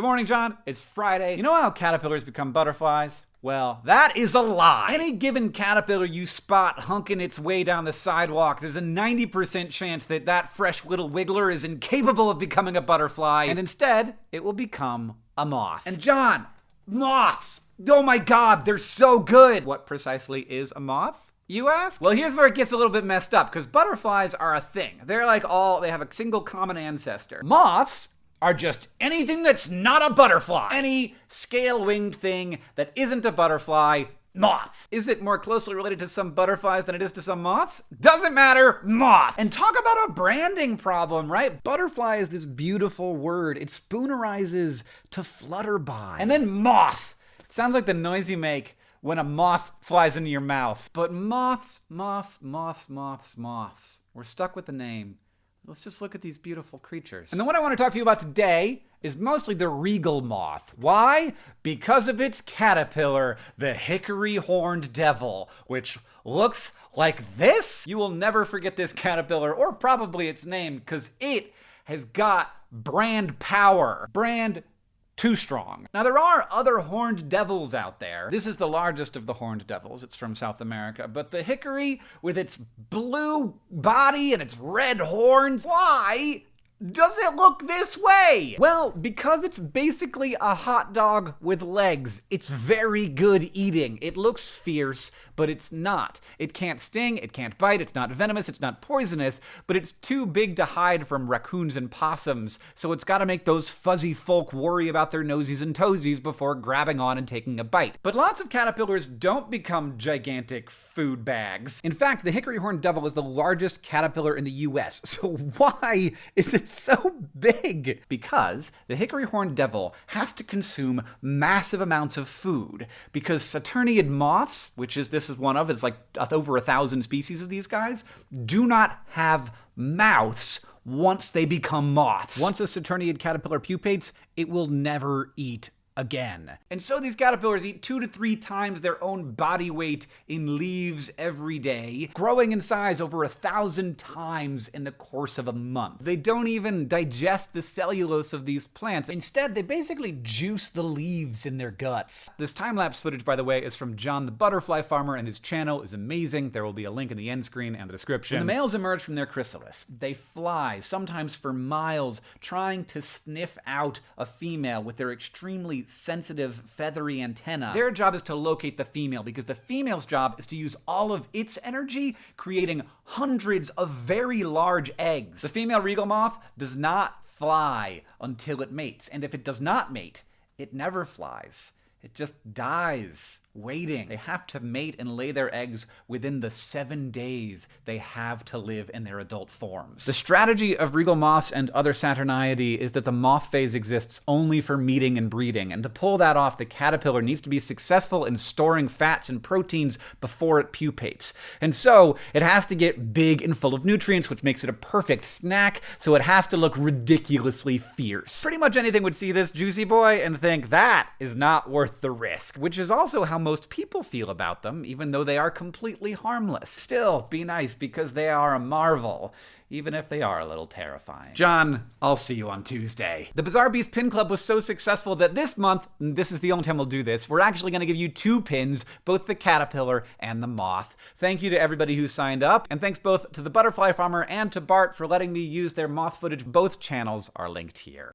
Good morning, John. It's Friday. You know how caterpillars become butterflies? Well, that is a lie. Any given caterpillar you spot hunking its way down the sidewalk, there's a 90% chance that that fresh little wiggler is incapable of becoming a butterfly, and instead, it will become a moth. And John, moths! Oh my god, they're so good! What precisely is a moth? You ask? Well, here's where it gets a little bit messed up, because butterflies are a thing. They're like all, they have a single common ancestor. Moths are just anything that's not a butterfly. Any scale winged thing that isn't a butterfly, moth. Is it more closely related to some butterflies than it is to some moths? Doesn't matter, moth. And talk about a branding problem, right? Butterfly is this beautiful word. It spoonerizes to flutter by. And then moth. It sounds like the noise you make when a moth flies into your mouth. But moths, moths, moths, moths, moths. We're stuck with the name. Let's just look at these beautiful creatures. And the one I want to talk to you about today is mostly the regal moth. Why? Because of its caterpillar, the hickory horned devil, which looks like this. You will never forget this caterpillar, or probably its name, because it has got brand power. Brand too strong. Now, there are other horned devils out there. This is the largest of the horned devils. It's from South America. But the hickory, with its blue body and its red horns, why does it look this way? Well, because it's basically a hot dog with legs. It's very good eating. It looks fierce, but it's not. It can't sting, it can't bite, it's not venomous, it's not poisonous, but it's too big to hide from raccoons and possums, so it's gotta make those fuzzy folk worry about their nosies and toesies before grabbing on and taking a bite. But lots of caterpillars don't become gigantic food bags. In fact, the hickory horned devil is the largest caterpillar in the US, so why is so big? Because the hickory horned devil has to consume massive amounts of food. Because Saturniid moths, which is this is one of, it's like uh, over a thousand species of these guys, do not have mouths once they become moths. Once a Saturniid caterpillar pupates, it will never eat again. And so these caterpillars eat two to three times their own body weight in leaves every day, growing in size over a thousand times in the course of a month. They don't even digest the cellulose of these plants. Instead, they basically juice the leaves in their guts. This time-lapse footage, by the way, is from John the Butterfly Farmer, and his channel is amazing. There will be a link in the end screen and the description. When the males emerge from their chrysalis, they fly, sometimes for miles, trying to sniff out a female with their extremely sensitive, feathery antenna. Their job is to locate the female because the female's job is to use all of its energy, creating hundreds of very large eggs. The female regal moth does not fly until it mates, and if it does not mate, it never flies. It just dies waiting. They have to mate and lay their eggs within the seven days they have to live in their adult forms. The strategy of regal moths and other Saturniidae is that the moth phase exists only for meeting and breeding, and to pull that off, the caterpillar needs to be successful in storing fats and proteins before it pupates. And so, it has to get big and full of nutrients, which makes it a perfect snack, so it has to look ridiculously fierce. Pretty much anything would see this juicy boy and think that is not worth the risk, which is also how most people feel about them, even though they are completely harmless. Still, be nice because they are a marvel, even if they are a little terrifying. John, I'll see you on Tuesday. The Bizarre Beast Pin Club was so successful that this month, this is the only time we'll do this, we're actually going to give you two pins, both the caterpillar and the moth. Thank you to everybody who signed up, and thanks both to the Butterfly Farmer and to Bart for letting me use their moth footage. Both channels are linked here.